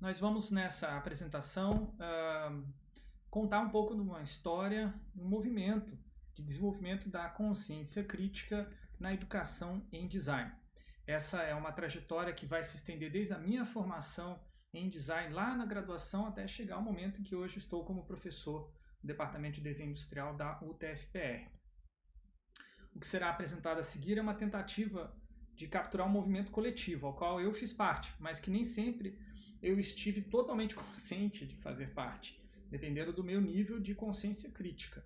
nós vamos nessa apresentação uh, contar um pouco de uma história, um movimento de desenvolvimento da consciência crítica na educação em design. Essa é uma trajetória que vai se estender desde a minha formação em design lá na graduação até chegar ao momento em que hoje estou como professor no Departamento de Desenho Industrial da UTFPR. O que será apresentado a seguir é uma tentativa de capturar um movimento coletivo, ao qual eu fiz parte, mas que nem sempre eu estive totalmente consciente de fazer parte, dependendo do meu nível de consciência crítica.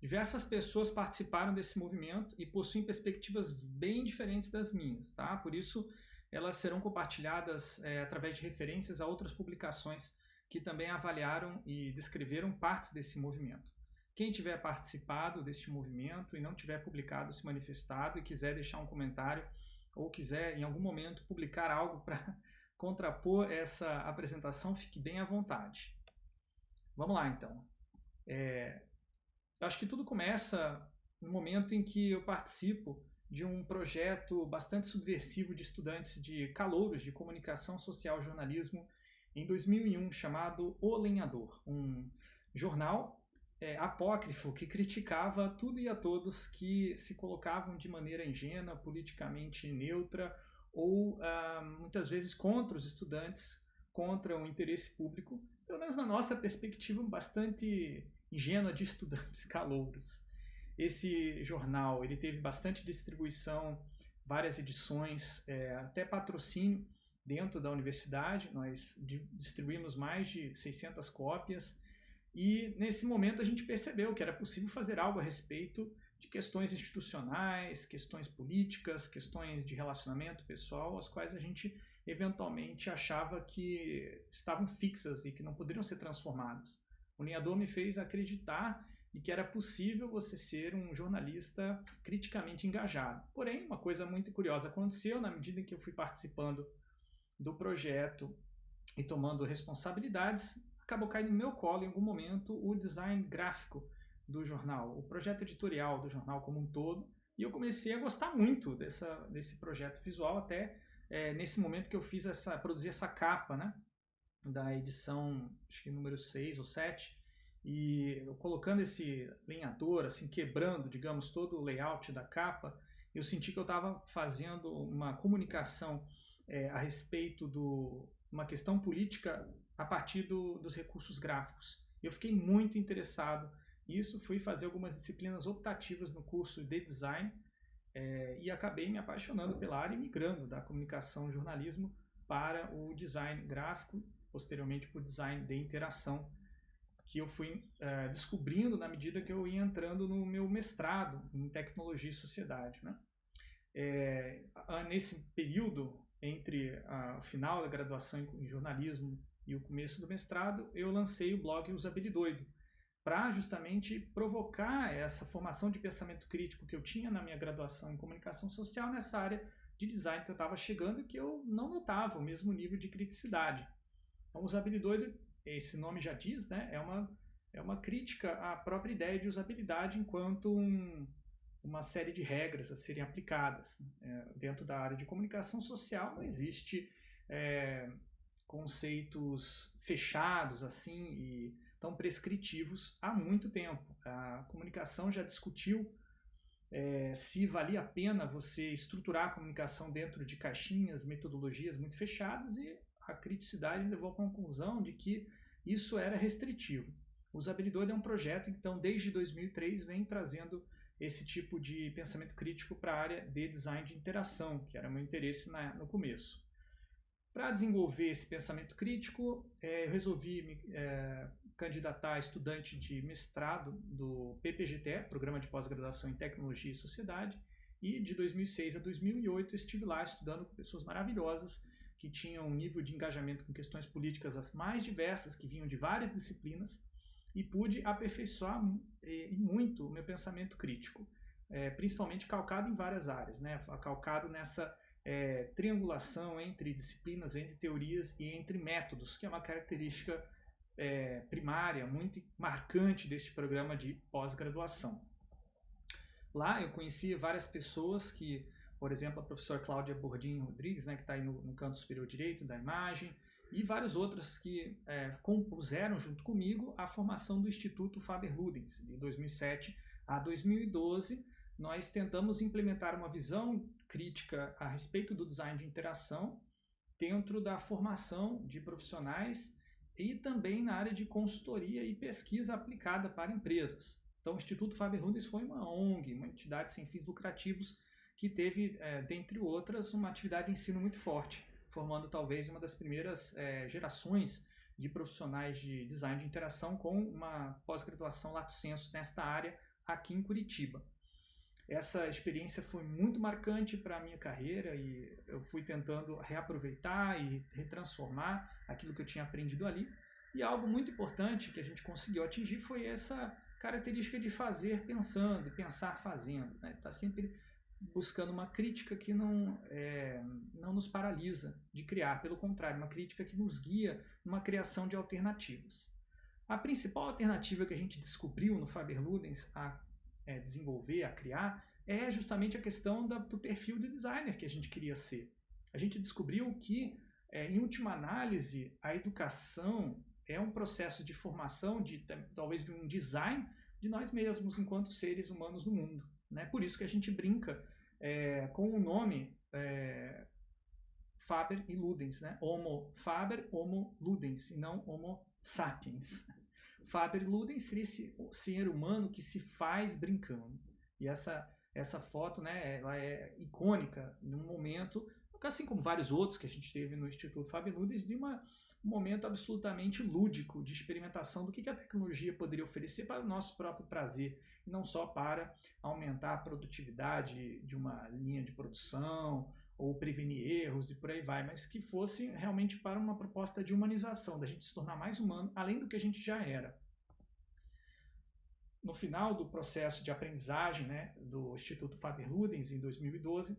Diversas pessoas participaram desse movimento e possuem perspectivas bem diferentes das minhas, tá? Por isso, elas serão compartilhadas é, através de referências a outras publicações que também avaliaram e descreveram partes desse movimento. Quem tiver participado deste movimento e não tiver publicado, se manifestado e quiser deixar um comentário ou quiser em algum momento publicar algo para contrapor essa apresentação, fique bem à vontade. Vamos lá então. É, acho que tudo começa no momento em que eu participo de um projeto bastante subversivo de estudantes de calouros de comunicação social e jornalismo em 2001 chamado O Lenhador, um jornal é, apócrifo que criticava tudo e a todos que se colocavam de maneira ingênua, politicamente neutra ou ah, muitas vezes contra os estudantes, contra o interesse público, pelo menos na nossa perspectiva bastante ingênua de estudantes calouros. Esse jornal ele teve bastante distribuição, várias edições, é, até patrocínio dentro da universidade. Nós distribuímos mais de 600 cópias e nesse momento a gente percebeu que era possível fazer algo a respeito de questões institucionais, questões políticas, questões de relacionamento pessoal, as quais a gente eventualmente achava que estavam fixas e que não poderiam ser transformadas. O Linhador me fez acreditar de que era possível você ser um jornalista criticamente engajado. Porém, uma coisa muito curiosa aconteceu na medida em que eu fui participando do projeto e tomando responsabilidades, acabou caindo no meu colo em algum momento o design gráfico do jornal, o projeto editorial do jornal como um todo, e eu comecei a gostar muito dessa, desse projeto visual até é, nesse momento que eu fiz essa, produzi essa capa, né, da edição, acho que número 6 ou 7, e colocando esse lenhador, assim, quebrando, digamos, todo o layout da capa, eu senti que eu estava fazendo uma comunicação é, a respeito de uma questão política a partir do, dos recursos gráficos. Eu fiquei muito interessado nisso, fui fazer algumas disciplinas optativas no curso de design é, e acabei me apaixonando pela área e migrando da comunicação e jornalismo para o design gráfico, posteriormente para o design de interação, que eu fui é, descobrindo na medida que eu ia entrando no meu mestrado em tecnologia e sociedade. Né? É, nesse período entre o final da graduação em jornalismo e o começo do mestrado, eu lancei o blog Usabilidoido, para justamente provocar essa formação de pensamento crítico que eu tinha na minha graduação em comunicação social nessa área de design que eu estava chegando e que eu não notava o mesmo nível de criticidade. Então, usabilidoido, esse nome já diz, né, é uma, é uma crítica à própria ideia de usabilidade enquanto um, uma série de regras a serem aplicadas. É, dentro da área de comunicação social não existe é, conceitos fechados assim e tão prescritivos há muito tempo. A comunicação já discutiu é, se valia a pena você estruturar a comunicação dentro de caixinhas, metodologias muito fechadas e a criticidade levou à conclusão de que isso era restritivo. O Usabilidade é um projeto, então, desde 2003 vem trazendo esse tipo de pensamento crítico para a área de design de interação, que era meu interesse na, no começo. Para desenvolver esse pensamento crítico, é, eu resolvi me é, candidatar estudante de mestrado do PPGT, Programa de Pós-Graduação em Tecnologia e Sociedade, e de 2006 a 2008 estive lá estudando com pessoas maravilhosas que tinham um nível de engajamento com questões políticas as mais diversas, que vinham de várias disciplinas, e pude aperfeiçoar e muito o meu pensamento crítico, é, principalmente calcado em várias áreas, né? calcado nessa é, triangulação entre disciplinas, entre teorias e entre métodos, que é uma característica é, primária muito marcante deste programa de pós-graduação. Lá eu conheci várias pessoas que, por exemplo, a professora Cláudia Bordinho Rodrigues, né, que está aí no, no, canto superior direito da imagem, e vários outros que é, compuseram junto comigo a formação do Instituto Faber-Ludens, de 2007 a 2012. Nós tentamos implementar uma visão crítica a respeito do design de interação dentro da formação de profissionais e também na área de consultoria e pesquisa aplicada para empresas. Então, o Instituto Faber-Ludens foi uma ONG, uma entidade sem fins lucrativos, que teve, é, dentre outras, uma atividade de ensino muito forte formando talvez uma das primeiras é, gerações de profissionais de design de interação com uma pós-graduação lato sensu nesta área aqui em Curitiba. Essa experiência foi muito marcante para a minha carreira e eu fui tentando reaproveitar e retransformar aquilo que eu tinha aprendido ali. E algo muito importante que a gente conseguiu atingir foi essa característica de fazer pensando, pensar fazendo. Né? Tá sempre buscando uma crítica que não, é, não nos paralisa de criar, pelo contrário, uma crítica que nos guia numa criação de alternativas. A principal alternativa que a gente descobriu no Faber-Ludens a é, desenvolver, a criar, é justamente a questão da, do perfil de designer que a gente queria ser. A gente descobriu que, é, em última análise, a educação é um processo de formação, de talvez de um design de nós mesmos enquanto seres humanos no mundo. Né? Por isso que a gente brinca é, com o nome é, Faber e Ludens, né? Homo Faber, Homo Ludens, e não Homo sapiens. Faber Ludens seria esse ser humano que se faz brincando. E essa, essa foto, né, ela é icônica num momento, assim como vários outros que a gente teve no Instituto Faber Ludens, de uma um momento absolutamente lúdico de experimentação do que a tecnologia poderia oferecer para o nosso próprio prazer, e não só para aumentar a produtividade de uma linha de produção ou prevenir erros e por aí vai, mas que fosse realmente para uma proposta de humanização, da gente se tornar mais humano, além do que a gente já era. No final do processo de aprendizagem né, do Instituto Faber-Ludens, em 2012,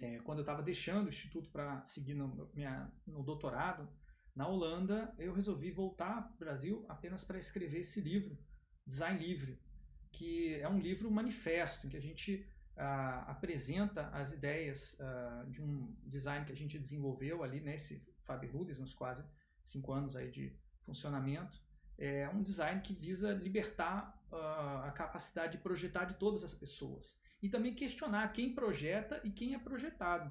é, quando eu estava deixando o Instituto para seguir no, minha, no doutorado, na Holanda, eu resolvi voltar para o Brasil apenas para escrever esse livro, Design Livre, que é um livro manifesto, em que a gente apresenta as ideias ah, de um design que a gente desenvolveu ali nesse Faber Ludens, nos quase cinco anos aí de funcionamento. É um design que visa libertar ah, a capacidade de projetar de todas as pessoas e também questionar quem projeta e quem é projetado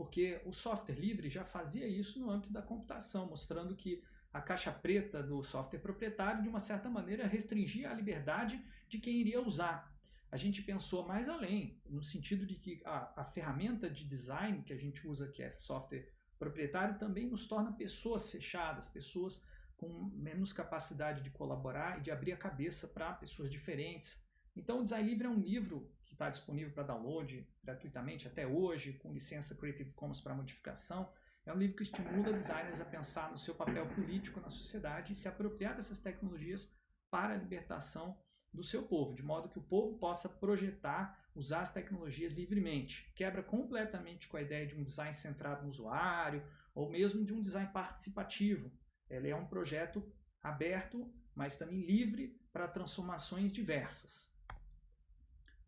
porque o software livre já fazia isso no âmbito da computação, mostrando que a caixa preta do software proprietário, de uma certa maneira, restringia a liberdade de quem iria usar. A gente pensou mais além, no sentido de que a, a ferramenta de design que a gente usa, que é software proprietário, também nos torna pessoas fechadas, pessoas com menos capacidade de colaborar e de abrir a cabeça para pessoas diferentes. Então, o Design Livre é um livro que está disponível para download gratuitamente até hoje, com licença Creative Commons para modificação. É um livro que estimula designers a pensar no seu papel político na sociedade e se apropriar dessas tecnologias para a libertação do seu povo, de modo que o povo possa projetar, usar as tecnologias livremente. Quebra completamente com a ideia de um design centrado no usuário, ou mesmo de um design participativo. Ele é um projeto aberto, mas também livre para transformações diversas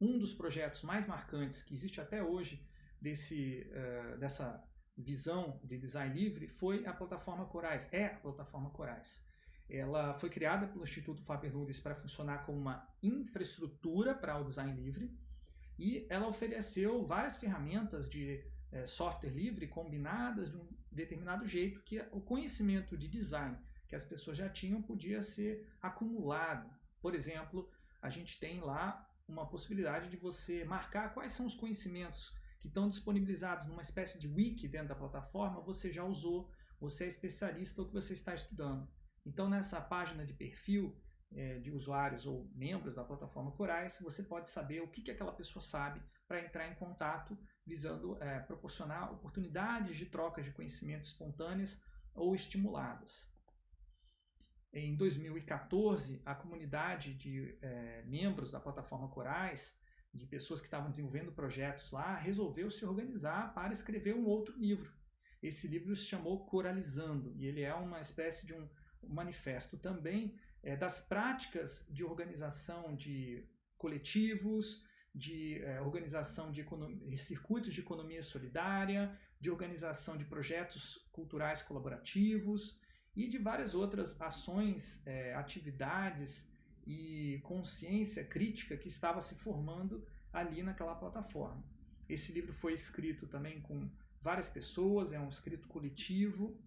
um dos projetos mais marcantes que existe até hoje desse, uh, dessa visão de design livre foi a plataforma Corais, é a plataforma Corais. Ela foi criada pelo Instituto Faber-Ludens para funcionar como uma infraestrutura para o design livre e ela ofereceu várias ferramentas de eh, software livre combinadas de um determinado jeito que o conhecimento de design que as pessoas já tinham podia ser acumulado. Por exemplo, a gente tem lá uma possibilidade de você marcar quais são os conhecimentos que estão disponibilizados numa espécie de wiki dentro da plataforma, você já usou, você é especialista ou que você está estudando. Então, nessa página de perfil é, de usuários ou membros da plataforma Corais, você pode saber o que, que aquela pessoa sabe para entrar em contato, visando é, proporcionar oportunidades de trocas de conhecimento espontâneas ou estimuladas. Em 2014, a comunidade de é, membros da plataforma Corais, de pessoas que estavam desenvolvendo projetos lá, resolveu se organizar para escrever um outro livro. Esse livro se chamou Coralizando, e ele é uma espécie de um manifesto também é, das práticas de organização de coletivos, de é, organização de, de circuitos de economia solidária, de organização de projetos culturais colaborativos e de várias outras ações, é, atividades e consciência crítica que estava se formando ali naquela plataforma. Esse livro foi escrito também com várias pessoas, é um escrito coletivo,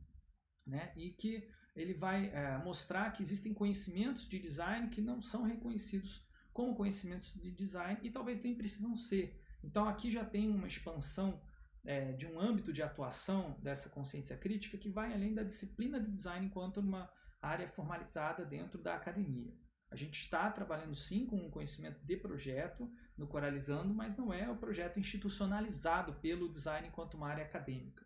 né, e que ele vai é, mostrar que existem conhecimentos de design que não são reconhecidos como conhecimentos de design e talvez nem precisam ser. Então aqui já tem uma expansão é, de um âmbito de atuação dessa consciência crítica que vai além da disciplina de design enquanto uma área formalizada dentro da academia. A gente está trabalhando sim com um conhecimento de projeto no Coralizando, mas não é o projeto institucionalizado pelo design enquanto uma área acadêmica.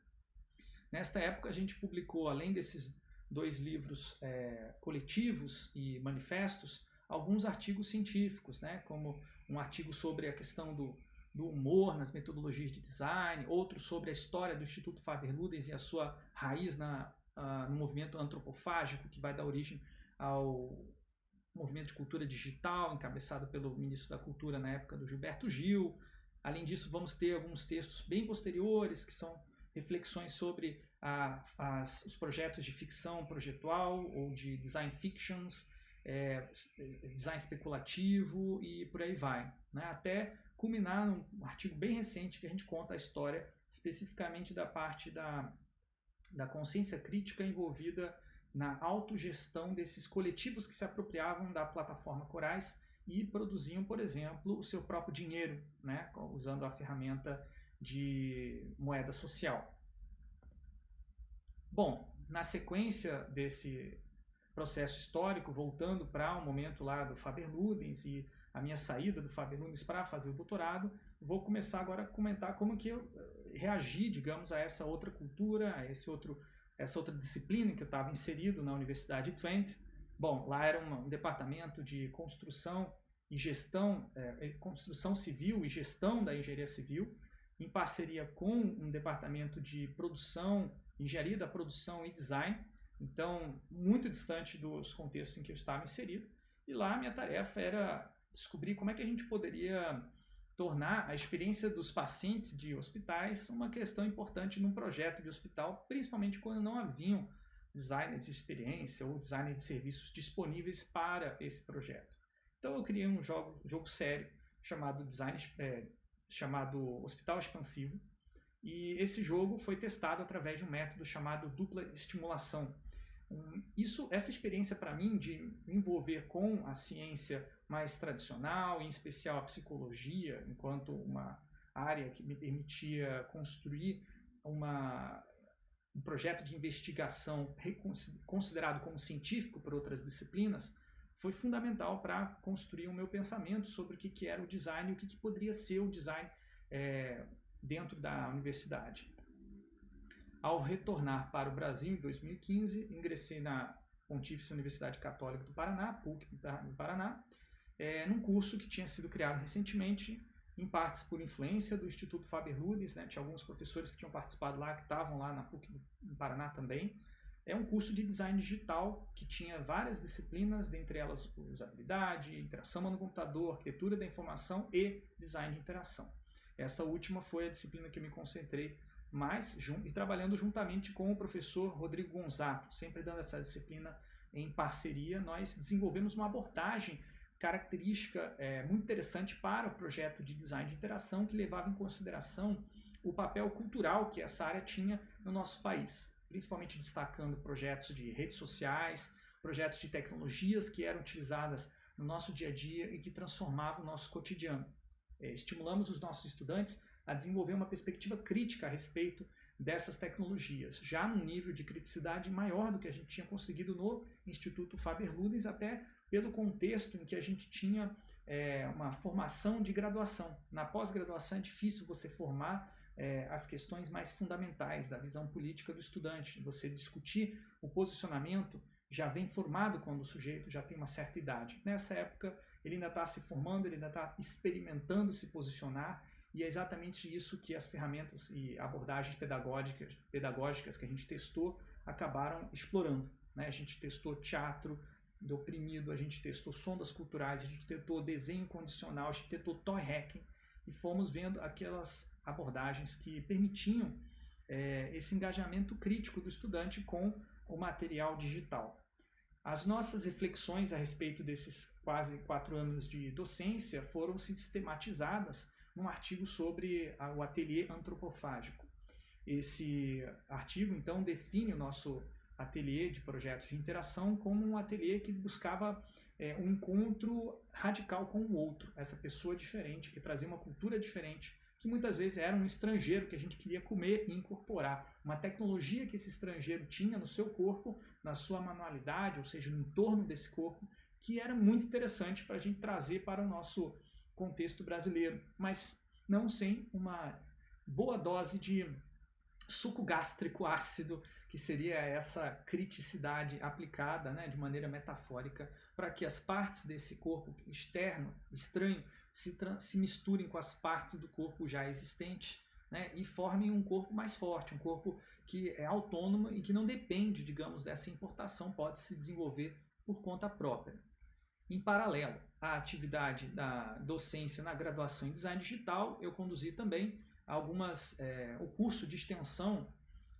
Nesta época a gente publicou, além desses dois livros é, coletivos e manifestos, alguns artigos científicos, né, como um artigo sobre a questão do, do humor nas metodologias de design, outro sobre a história do Instituto Faber-Ludens e a sua raiz na, uh, no movimento antropofágico que vai dar origem ao movimento de cultura digital, encabeçado pelo ministro da Cultura na época do Gilberto Gil. Além disso, vamos ter alguns textos bem posteriores, que são reflexões sobre a, os projetos de ficção projetual ou de design fictions, é, design especulativo e por aí vai. Né? Até culminar num artigo bem recente que a gente conta a história especificamente da parte da, da consciência crítica envolvida na autogestão desses coletivos que se apropriavam da plataforma Corais e produziam, por exemplo, o seu próprio dinheiro, né? usando a ferramenta de moeda social. Bom, na sequência desse processo histórico, voltando para o um momento lá do Faber-Ludens e a minha saída do Faber-Ludens para fazer o doutorado, vou começar agora a comentar como que eu eh, reagi, digamos, a essa outra cultura, a esse outro, essa outra disciplina que eu estava inserido na Universidade de Twente. Bom, lá era um, um departamento de construção e gestão, é, construção civil e gestão da engenharia civil, em parceria com um departamento de produção, engenharia da produção e design, então muito distante dos contextos em que eu estava inserido. E lá minha tarefa era descobrir como é que a gente poderia tornar a experiência dos pacientes de hospitais uma questão importante num projeto de hospital, principalmente quando não haviam designers de experiência ou designers de serviços disponíveis para esse projeto. Então eu criei um jogo, jogo sério chamado Design é, chamado Hospital Expansivo e esse jogo foi testado através de um método chamado dupla estimulação. Isso, essa experiência para mim de envolver com a ciência mais tradicional, em especial a psicologia, enquanto uma área que me permitia construir uma, um projeto de investigação considerado como científico por outras disciplinas, foi fundamental para construir o meu pensamento sobre o que, que era o design e o que, que poderia ser o design é, dentro da universidade. Ao retornar para o Brasil em 2015, ingressei na Pontífice Universidade Católica do Paraná, PUC do Paraná, é, num curso que tinha sido criado recentemente, em partes por influência do Instituto Faber-Ludens, né? tinha alguns professores que tinham participado lá, que estavam lá na PUC do Paraná também. É um curso de design digital que tinha várias disciplinas, dentre elas usabilidade, interação no computador, arquitetura da informação e design de interação. Essa última foi a disciplina que eu me concentrei mais e trabalhando juntamente com o professor Rodrigo Gonzato, sempre dando essa disciplina em parceria, nós desenvolvemos uma abordagem característica é, muito interessante para o projeto de design de interação que levava em consideração o papel cultural que essa área tinha no nosso país, principalmente destacando projetos de redes sociais, projetos de tecnologias que eram utilizadas no nosso dia a dia e que transformavam o nosso cotidiano. É, estimulamos os nossos estudantes a desenvolver uma perspectiva crítica a respeito dessas tecnologias, já num nível de criticidade maior do que a gente tinha conseguido no Instituto Faber-Ludens, até pelo contexto em que a gente tinha é, uma formação de graduação. Na pós-graduação é difícil você formar é, as questões mais fundamentais da visão política do estudante, você discutir o posicionamento já vem formado quando o sujeito já tem uma certa idade. Nessa época, ele ainda está se formando, ele ainda está experimentando se posicionar, e é exatamente isso que as ferramentas e abordagens pedagógicas, pedagógicas que a gente testou acabaram explorando. Né? A gente testou teatro, do oprimido, a gente testou sondas culturais, a gente testou desenho condicional, a gente testou toy hacking e fomos vendo aquelas abordagens que permitiam é, esse engajamento crítico do estudante com o material digital. As nossas reflexões a respeito desses quase quatro anos de docência foram sistematizadas num artigo sobre o ateliê antropofágico. Esse artigo, então, define o nosso ateliê de projetos de interação como um ateliê que buscava é, um encontro radical com o outro, essa pessoa diferente, que trazia uma cultura diferente, que muitas vezes era um estrangeiro que a gente queria comer e incorporar. Uma tecnologia que esse estrangeiro tinha no seu corpo, na sua manualidade, ou seja, no entorno desse corpo, que era muito interessante para a gente trazer para o nosso contexto brasileiro, mas não sem uma boa dose de suco gástrico ácido, que seria essa criticidade aplicada né, de maneira metafórica para que as partes desse corpo externo, estranho, se, se misturem com as partes do corpo já existente né, e formem um corpo mais forte, um corpo que é autônomo e que não depende, digamos, dessa importação, pode se desenvolver por conta própria. Em paralelo à atividade da docência na graduação em design digital, eu conduzi também algumas é, o curso de extensão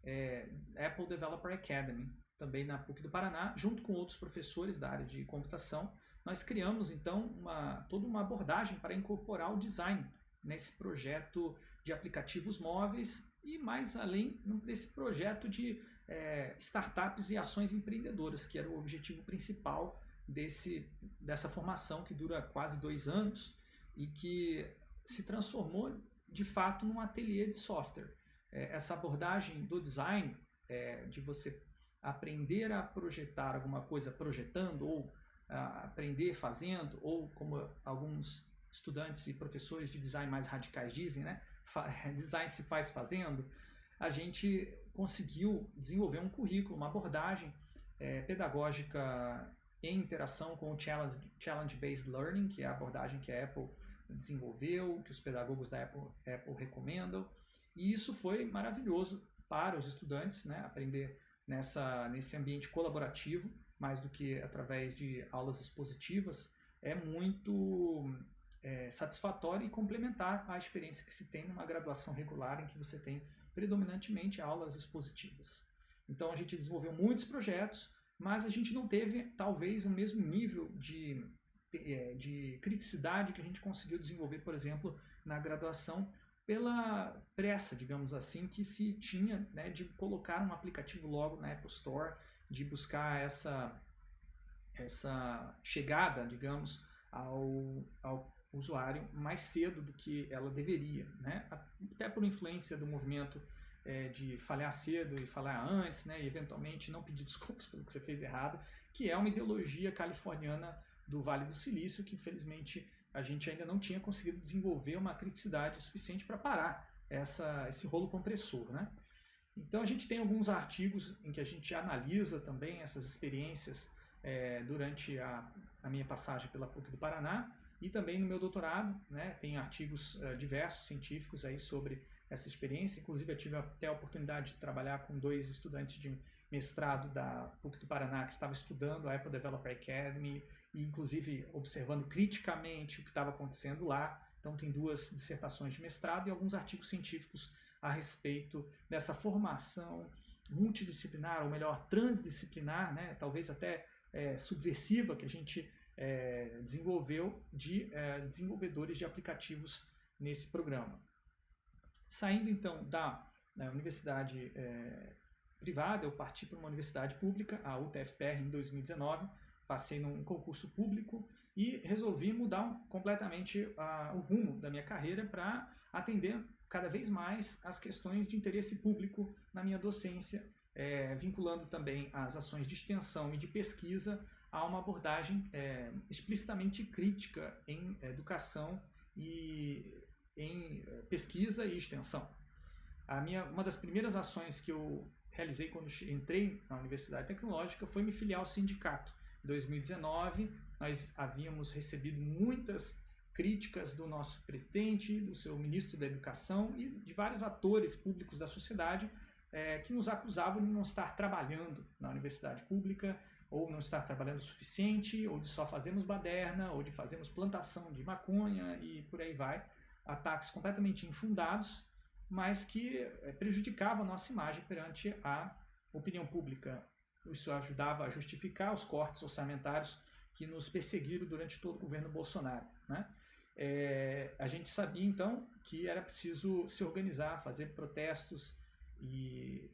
é, Apple Developer Academy, também na PUC do Paraná, junto com outros professores da área de computação, nós criamos então uma, toda uma abordagem para incorporar o design nesse projeto de aplicativos móveis e mais além desse projeto de é, startups e ações empreendedoras, que era o objetivo principal desse, dessa formação que dura quase dois anos e que se transformou de fato num ateliê de software. É, essa abordagem do design, é, de você aprender a projetar alguma coisa projetando ou aprender fazendo, ou como alguns estudantes e professores de design mais radicais dizem, né? design se faz fazendo, a gente conseguiu desenvolver um currículo, uma abordagem é, pedagógica em interação com o Challenge-Based Learning, que é a abordagem que a Apple desenvolveu, que os pedagogos da Apple, Apple recomendam, e isso foi maravilhoso para os estudantes, né? aprender nessa, nesse ambiente colaborativo, mais do que através de aulas expositivas, é muito é, satisfatório e complementar à experiência que se tem numa graduação regular em que você tem predominantemente aulas expositivas. Então a gente desenvolveu muitos projetos, mas a gente não teve talvez o mesmo nível de, é, de criticidade que a gente conseguiu desenvolver, por exemplo, na graduação pela pressa, digamos assim, que se tinha né, de colocar um aplicativo logo na Apple Store, de buscar essa, essa chegada, digamos, ao, ao usuário mais cedo do que ela deveria, né? até por influência do movimento é, de falhar cedo e falhar antes, né? e eventualmente não pedir desculpas pelo que você fez errado, que é uma ideologia californiana do Vale do Silício, que infelizmente a gente ainda não tinha conseguido desenvolver uma criticidade suficiente para parar essa, esse rolo compressor. Né? Então a gente tem alguns artigos em que a gente analisa também essas experiências é, durante a, a, minha passagem pela PUC do Paraná e também no meu doutorado, né, tem artigos é, diversos científicos aí sobre essa experiência, inclusive eu tive até a oportunidade de trabalhar com dois estudantes de mestrado da PUC do Paraná que estavam estudando a Apple Developer Academy e inclusive observando criticamente o que estava acontecendo lá. Então tem duas dissertações de mestrado e alguns artigos científicos a respeito dessa formação multidisciplinar, ou melhor, transdisciplinar, né, talvez até é, subversiva que a gente é, desenvolveu de é, desenvolvedores de aplicativos nesse programa. Saindo então da, da universidade é, privada, eu parti para uma universidade pública, a UTFPR, em 2019, passei num concurso público e resolvi mudar completamente uh, o rumo da minha carreira para atender cada vez mais as questões de interesse público na minha docência, é, vinculando também as ações de extensão e de pesquisa a uma abordagem é, explicitamente crítica em educação e em é, pesquisa e extensão. A minha, uma das primeiras ações que eu realizei quando entrei na Universidade Tecnológica foi me filiar ao sindicato. 2019, nós havíamos recebido muitas críticas do nosso presidente, do seu ministro da Educação e de vários atores públicos da sociedade é, que nos acusavam de não estar trabalhando na universidade pública, ou não estar trabalhando o suficiente, ou de só fazermos baderna, ou de fazermos plantação de maconha e por aí vai. Ataques completamente infundados mas que eh, prejudicava a nossa imagem perante a opinião pública. Isso ajudava a justificar os cortes orçamentários que nos perseguiram durante todo o governo Bolsonaro. Né? É, a gente sabia então que era preciso se organizar, fazer protestos e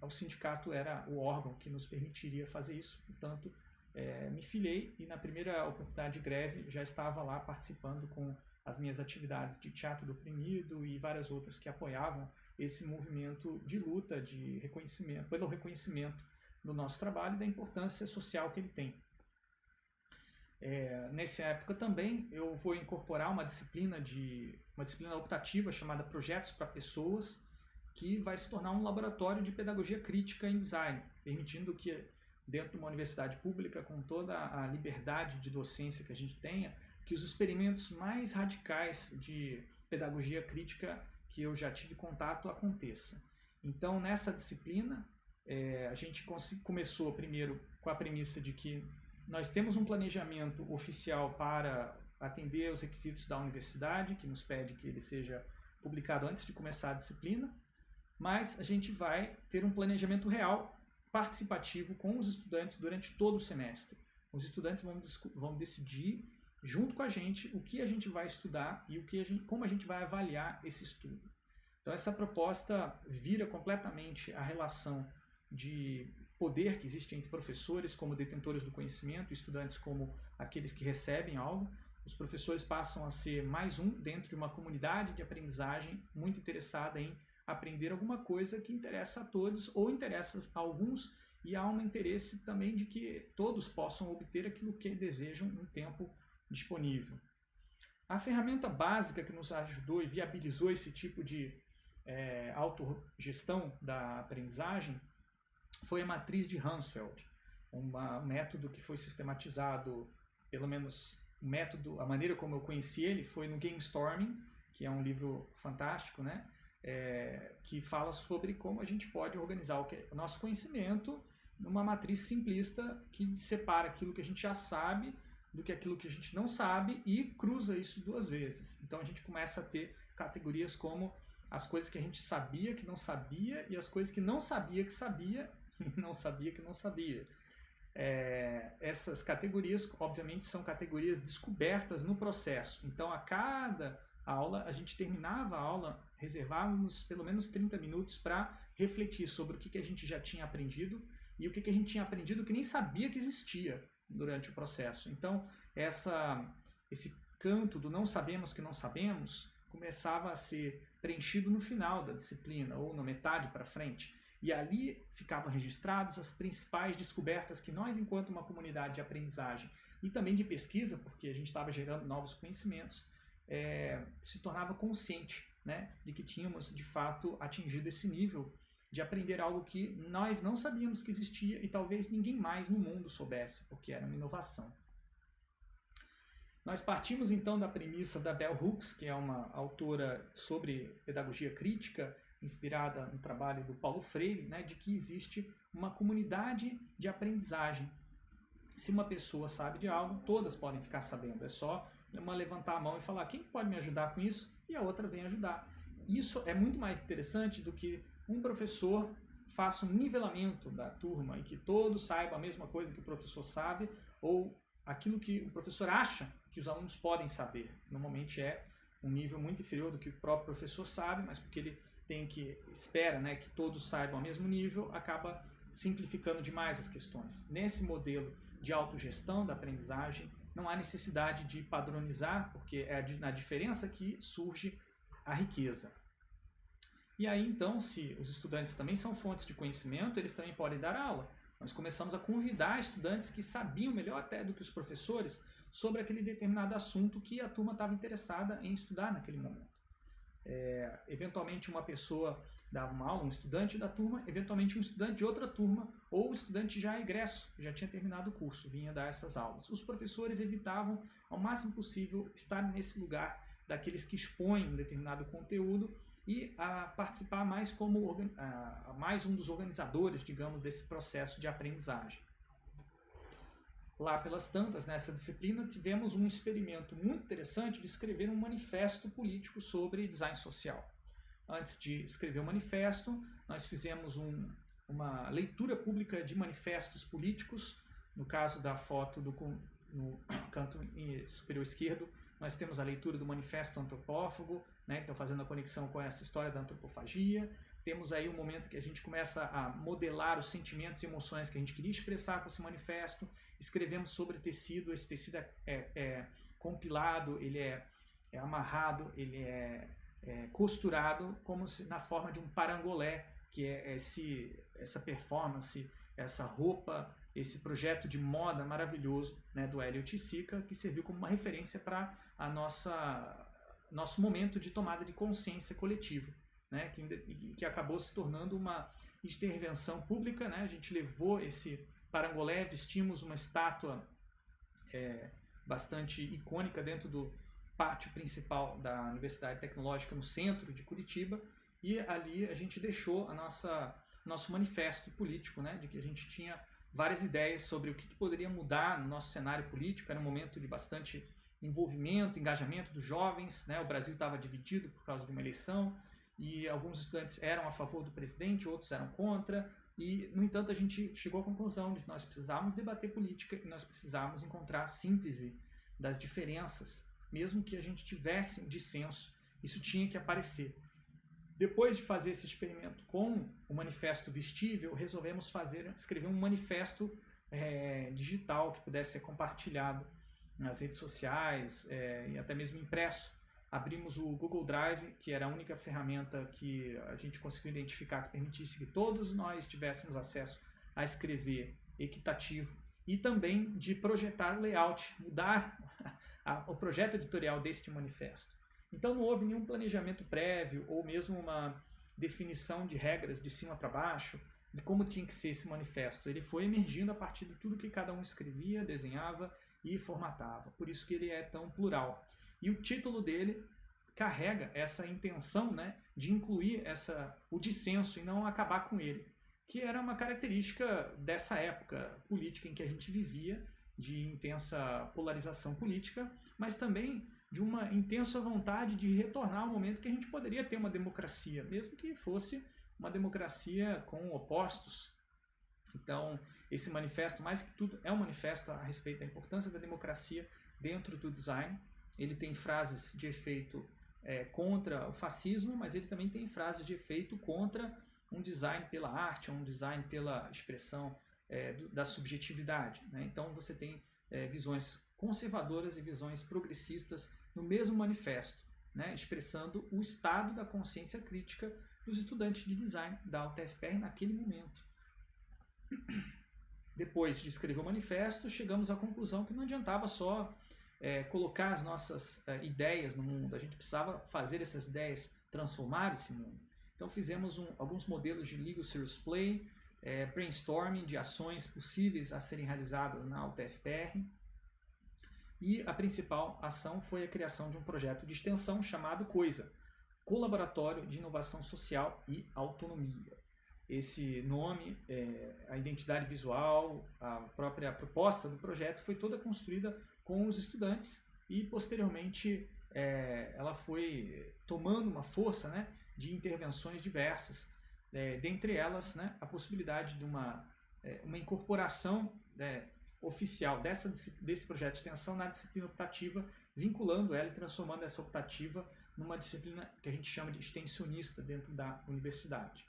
o sindicato era o órgão que nos permitiria fazer isso, portanto é, me filiei e na primeira oportunidade de greve já estava lá participando com as minhas atividades de teatro do oprimido e várias outras que apoiavam esse movimento de luta, de reconhecimento, pelo reconhecimento do nosso trabalho e da importância social que ele tem. É, nessa época também eu vou incorporar uma disciplina de uma disciplina optativa chamada Projetos para Pessoas, que vai se tornar um laboratório de pedagogia crítica em design, permitindo que dentro de uma universidade pública, com toda a liberdade de docência que a gente tenha, que os experimentos mais radicais de pedagogia crítica que eu já tive contato aconteça. Então, nessa disciplina, é, a gente começou primeiro com a premissa de que nós temos um planejamento oficial para atender os requisitos da universidade, que nos pede que ele seja publicado antes de começar a disciplina, mas a gente vai ter um planejamento real participativo com os estudantes durante todo o semestre. Os estudantes vão, vão decidir junto com a gente o que a gente vai estudar e o que a gente, como a gente vai avaliar esse estudo. Então essa proposta vira completamente a relação de poder que existe entre professores como detentores do conhecimento, estudantes como aqueles que recebem algo. Os professores passam a ser mais um dentro de uma comunidade de aprendizagem muito interessada em aprender alguma coisa que interessa a todos ou interessa a alguns e há um interesse também de que todos possam obter aquilo que desejam em tempo disponível. A ferramenta básica que nos ajudou e viabilizou esse tipo de é, autogestão da aprendizagem foi a matriz de Hansfeld, um método que foi sistematizado, pelo menos o método, a maneira como eu conheci ele foi no Game Storming, que é um livro fantástico, né? É, que fala sobre como a gente pode organizar o, que, o nosso conhecimento numa matriz simplista que separa aquilo que a gente já sabe do que aquilo que a gente não sabe e cruza isso duas vezes. Então a gente começa a ter categorias como as coisas que a gente sabia que não sabia e as coisas que não sabia que sabia não sabia que não sabia. É, essas categorias, obviamente, são categorias descobertas no processo. Então, a cada aula, a gente terminava a aula, reservávamos pelo menos 30 minutos para refletir sobre o que, que a gente já tinha aprendido e o que, que a gente tinha aprendido que nem sabia que existia durante o processo. Então, essa, esse canto do não sabemos que não sabemos começava a ser preenchido no final da disciplina, ou na metade para frente. E ali ficavam registrados as principais descobertas que nós, enquanto uma comunidade de aprendizagem e também de pesquisa, porque a gente estava gerando novos conhecimentos, é, se tornava consciente né, de que tínhamos, de fato, atingido esse nível de aprender algo que nós não sabíamos que existia e talvez ninguém mais no mundo soubesse, porque era uma inovação. Nós partimos então da premissa da Bell Hooks, que é uma autora sobre pedagogia crítica, inspirada no trabalho do Paulo Freire, né, de que existe uma comunidade de aprendizagem. Se uma pessoa sabe de algo, todas podem ficar sabendo. É só uma levantar a mão e falar quem pode me ajudar com isso e a outra vem ajudar. Isso é muito mais interessante do que um professor faça um nivelamento da turma e que todos saibam a mesma coisa que o professor sabe ou aquilo que o professor acha que os alunos podem saber. Normalmente é um nível muito inferior do que o próprio professor sabe, mas porque ele tem que espera, né, que todos saibam ao mesmo nível, acaba simplificando demais as questões. Nesse modelo de autogestão da aprendizagem, não há necessidade de padronizar, porque é na diferença que surge a riqueza. E aí, então, se os estudantes também são fontes de conhecimento, eles também podem dar aula. Nós começamos a convidar estudantes que sabiam melhor até do que os professores sobre aquele determinado assunto que a turma estava interessada em estudar naquele momento. É, eventualmente uma pessoa dava uma aula, um estudante da turma, eventualmente um estudante de outra turma, ou um estudante já egresso, já tinha terminado o curso, vinha dar essas aulas. Os professores evitavam ao máximo possível estar nesse lugar daqueles que expõem um determinado conteúdo e a participar mais como a, mais um dos organizadores, digamos, desse processo de aprendizagem. Lá pelas tantas, nessa disciplina, tivemos um experimento muito interessante de escrever um manifesto político sobre design social. antes de escrever o manifesto, nós fizemos um, uma leitura pública de manifestos políticos, no caso da foto do, no canto superior esquerdo, nós temos a leitura do Manifesto Antropófago, né, então fazendo a conexão com essa história da antropofagia. Temos aí um momento que a gente começa a modelar os sentimentos e emoções que a gente queria expressar com esse manifesto. Escrevemos sobre tecido, esse tecido é, é, é compilado, ele é, é, amarrado, ele é, é, costurado como se, na forma de um parangolé, que é esse, essa performance, essa roupa esse projeto de moda maravilhoso né, do Elliot Sica, que serviu como uma referência para a nossa nosso momento de tomada de consciência coletiva, né, que, que acabou se tornando uma intervenção pública. Né, a gente levou esse parangolé, vestimos uma estátua é, bastante icônica dentro do pátio principal da Universidade Tecnológica no centro de Curitiba e ali a gente deixou a nossa nosso manifesto político, né, de que a gente tinha várias ideias sobre o que, poderia mudar no nosso cenário político. Era um momento de bastante envolvimento, engajamento dos jovens. Né? O Brasil estava dividido por causa de uma eleição e alguns estudantes eram a favor do presidente, outros eram contra. E, no entanto, a gente chegou à conclusão de que nós precisávamos debater política e nós precisávamos encontrar a síntese das diferenças, mesmo que a gente tivesse um dissenso, isso tinha que aparecer. Depois de fazer esse experimento com o manifesto vestível, resolvemos fazer, escrever um manifesto é, digital que pudesse ser compartilhado nas redes sociais é, e até mesmo impresso. Abrimos o Google Drive, que era a única ferramenta que a gente conseguiu identificar que permitisse que todos nós tivéssemos acesso a escrever equitativo e também de projetar layout, mudar a, o projeto editorial deste manifesto. Então não houve nenhum planejamento prévio ou mesmo uma definição de regras de cima para baixo de como tinha que ser esse manifesto. Ele foi emergindo a partir de tudo que cada um escrevia, desenhava e formatava. Por isso que ele é tão plural. E o título dele carrega essa intenção né, de incluir essa, o dissenso e não acabar com ele, que era uma característica dessa época política em que a gente vivia, de intensa polarização política, mas também de uma intensa vontade de retornar ao momento que a gente poderia ter uma democracia, mesmo que fosse uma democracia com opostos. Então, esse manifesto, mais que tudo, é um manifesto a respeito da importância da democracia dentro do design. Ele tem frases de efeito é, contra o fascismo, mas ele também tem frases de efeito contra um design pela arte, um design pela expressão é, do, da subjetividade. Né? Então, você tem é, visões conservadoras e visões progressistas no mesmo manifesto, né, expressando o estado da consciência crítica dos estudantes de design da UTFPR naquele momento. Depois de escrever o manifesto, chegamos à conclusão que não adiantava só é, colocar as nossas é, ideias no mundo, a gente precisava fazer essas ideias transformar esse mundo. Então fizemos um, alguns modelos de Legal Serious Play, é, brainstorming de ações possíveis a serem realizadas na UTFPR, e a principal ação foi a criação de um projeto de extensão chamado COISA, Colaboratório de Inovação Social e Autonomia. Esse nome, é, a identidade visual, a própria proposta do projeto foi toda construída com os estudantes e posteriormente é, ela foi tomando uma força né, de intervenções diversas, é, dentre elas né, a possibilidade de uma, é, uma incorporação né, oficial dessa, desse projeto de extensão na disciplina optativa, vinculando ela e transformando essa optativa numa disciplina que a gente chama de extensionista dentro da universidade.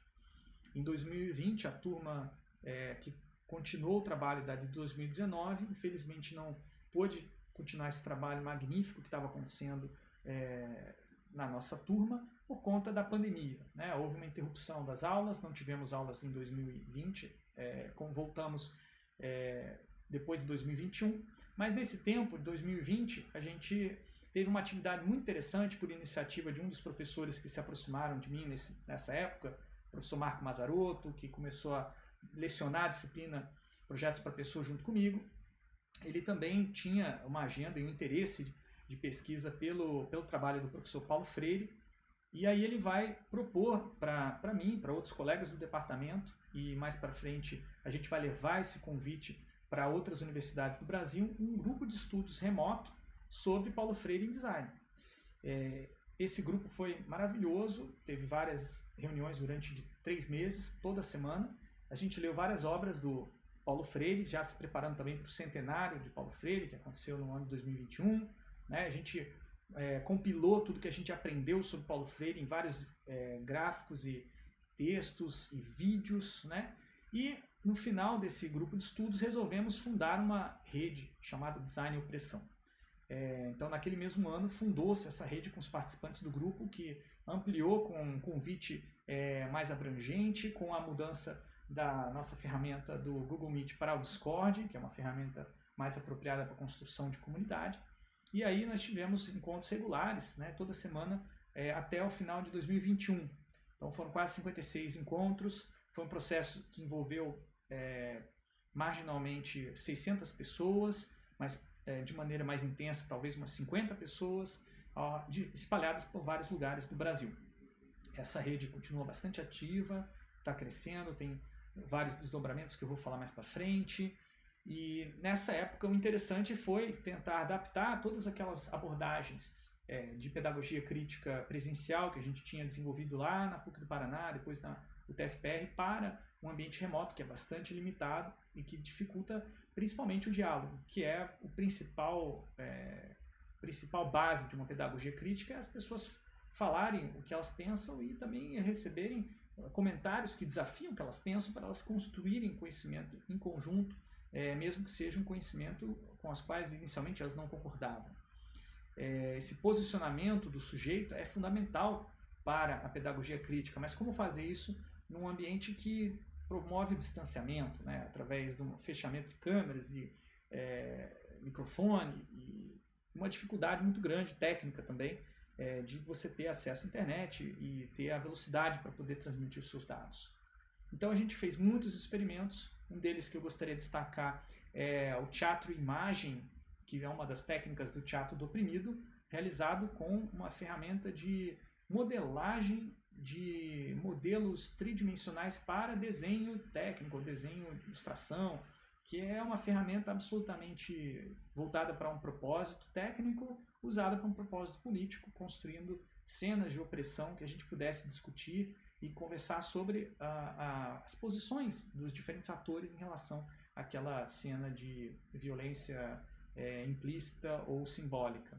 Em 2020, a turma é, que continuou o trabalho da de 2019, infelizmente não pôde continuar esse trabalho magnífico que estava acontecendo é, na nossa turma por conta da pandemia. Né? Houve uma interrupção das aulas, não tivemos aulas em 2020, é, como voltamos é, depois de 2021. Mas nesse tempo, de 2020, a gente teve uma atividade muito interessante por iniciativa de um dos professores que se aproximaram de mim nesse, nessa época, o professor Marco Mazarotto, que começou a lecionar a disciplina Projetos para Pessoas junto comigo. Ele também tinha uma agenda e um interesse de pesquisa pelo, pelo trabalho do professor Paulo Freire, e aí ele vai propor para mim, para outros colegas do departamento, e mais para frente a gente vai levar esse convite para outras universidades do Brasil um grupo de estudos remoto sobre Paulo Freire em design. É, esse grupo foi maravilhoso, teve várias reuniões durante três meses, toda semana. A gente leu várias obras do Paulo Freire, já se preparando também para o centenário de Paulo Freire, que aconteceu no ano de 2021. Né? A gente é, compilou tudo que a gente aprendeu sobre Paulo Freire em vários é, gráficos e textos e vídeos. Né? E no final desse grupo de estudos resolvemos fundar uma rede chamada Design e Opressão. É, então, naquele mesmo ano, fundou-se essa rede com os participantes do grupo, que ampliou com um convite é, mais abrangente, com a mudança da nossa ferramenta do Google Meet para o Discord, que é uma ferramenta mais apropriada para construção de comunidade. E aí nós tivemos encontros regulares, né, toda semana, é, até o final de 2021. Então foram quase 56 encontros, foi um processo que envolveu é, marginalmente 600 pessoas, mas é, de maneira mais intensa, talvez umas 50 pessoas, ó, de, espalhadas por vários lugares do Brasil. Essa rede continua bastante ativa, está crescendo, tem vários desdobramentos que eu vou falar mais para frente. E nessa época o interessante foi tentar adaptar todas aquelas abordagens é, de pedagogia crítica presencial que a gente tinha desenvolvido lá na PUC do Paraná, depois na UTFPR, para um ambiente remoto que é bastante limitado e que dificulta principalmente o diálogo, que é o principal, é, principal base de uma pedagogia crítica, é as pessoas falarem o que elas pensam e também receberem comentários que desafiam o que elas pensam para elas construírem conhecimento em conjunto, é, mesmo que seja um conhecimento com as quais inicialmente elas não concordavam. É, esse posicionamento do sujeito é fundamental para a pedagogia crítica, mas como fazer isso num ambiente que promove o distanciamento, né, através de um fechamento de câmeras e é, microfone e uma dificuldade muito grande técnica também é, de você ter acesso à internet e ter a velocidade para poder transmitir os seus dados. Então a gente fez muitos experimentos, um deles que eu gostaria de destacar é o teatro imagem, que é uma das técnicas do teatro do oprimido, realizado com uma ferramenta de modelagem de modelos tridimensionais para desenho técnico, desenho de ilustração, que é uma ferramenta absolutamente voltada para um propósito técnico, usada para um propósito político, construindo cenas de opressão que a gente pudesse discutir e conversar sobre a, a, as posições dos diferentes atores em relação àquela cena de violência é, implícita ou simbólica